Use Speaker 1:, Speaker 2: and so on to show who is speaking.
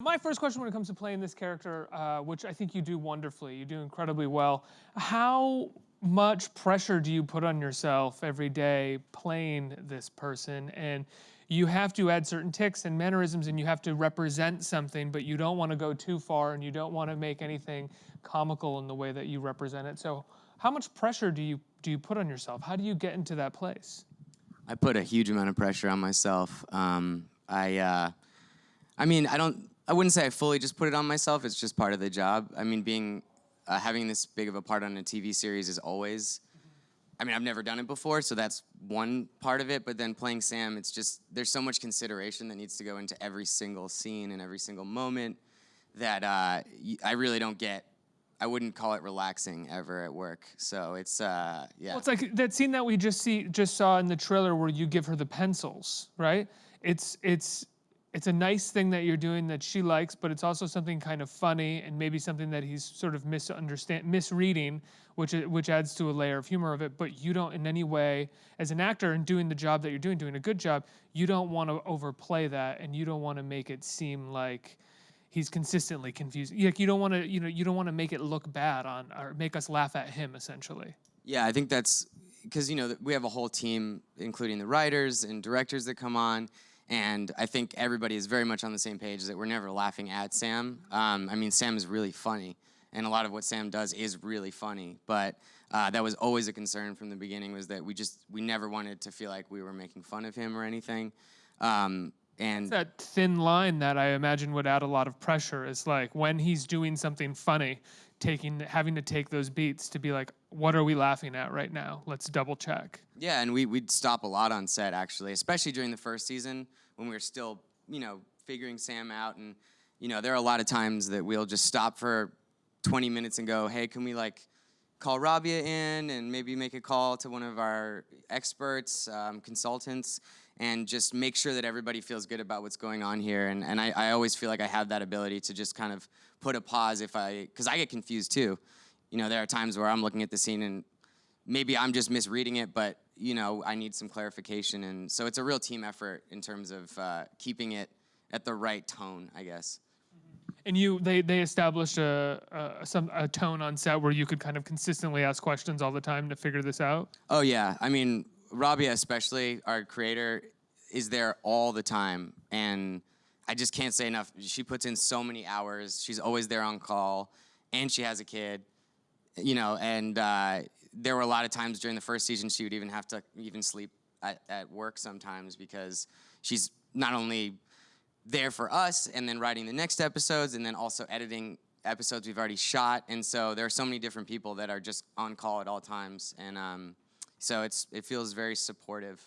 Speaker 1: My first question when it comes to playing this character, uh, which I think you do wonderfully, you do incredibly well, how much pressure do you put on yourself every day playing this person? And you have to add certain tics and mannerisms and you have to represent something, but you don't want to go too far and you don't want to make anything comical in the way that you represent it. So how much pressure do you do you put on yourself? How do you get into that place?
Speaker 2: I put a huge amount of pressure on myself. Um, I, uh, I mean, I don't I wouldn't say I fully just put it on myself. It's just part of the job. I mean, being uh, having this big of a part on a TV series is always. I mean, I've never done it before, so that's one part of it. But then playing Sam, it's just there's so much consideration that needs to go into every single scene and every single moment that uh, I really don't get. I wouldn't call it relaxing ever at work. So it's uh, yeah.
Speaker 1: Well, it's like that scene that we just see just saw in the trailer where you give her the pencils, right? It's it's it's a nice thing that you're doing that she likes, but it's also something kind of funny and maybe something that he's sort of misunderstand misreading, which which adds to a layer of humor of it. But you don't in any way, as an actor and doing the job that you're doing, doing a good job, you don't want to overplay that, and you don't want to make it seem like he's consistently confused. Like you don't want to, you know, you don't want to make it look bad on or make us laugh at him essentially.
Speaker 2: Yeah, I think that's because you know we have a whole team, including the writers and directors that come on and I think everybody is very much on the same page that we're never laughing at Sam. Um, I mean, Sam is really funny, and a lot of what Sam does is really funny. But uh, that was always a concern from the beginning was that we just we never wanted to feel like we were making fun of him or anything. Um, and
Speaker 1: it's that thin line that I imagine would add a lot of pressure is like when he's doing something funny, taking having to take those beats to be like, what are we laughing at right now? Let's double check.
Speaker 2: Yeah, and we we'd stop a lot on set actually, especially during the first season when we were still, you know, figuring Sam out and you know, there are a lot of times that we'll just stop for 20 minutes and go, "Hey, can we like call Robia in and maybe make a call to one of our experts, um, consultants, and just make sure that everybody feels good about what's going on here. And, and I, I always feel like I have that ability to just kind of put a pause if I, because I get confused too. You know, there are times where I'm looking at the scene and maybe I'm just misreading it, but you know, I need some clarification. And so it's a real team effort in terms of uh, keeping it at the right tone, I guess.
Speaker 1: And you, they, they established a, a, some, a tone on set where you could kind of consistently ask questions all the time to figure this out?
Speaker 2: Oh yeah, I mean, Robia especially, our creator, is there all the time. And I just can't say enough. She puts in so many hours. She's always there on call, and she has a kid, you know, and uh, there were a lot of times during the first season she would even have to even sleep at, at work sometimes because she's not only there for us and then writing the next episodes and then also editing episodes we've already shot. And so there are so many different people that are just on call at all times. And um, so it's it feels very supportive.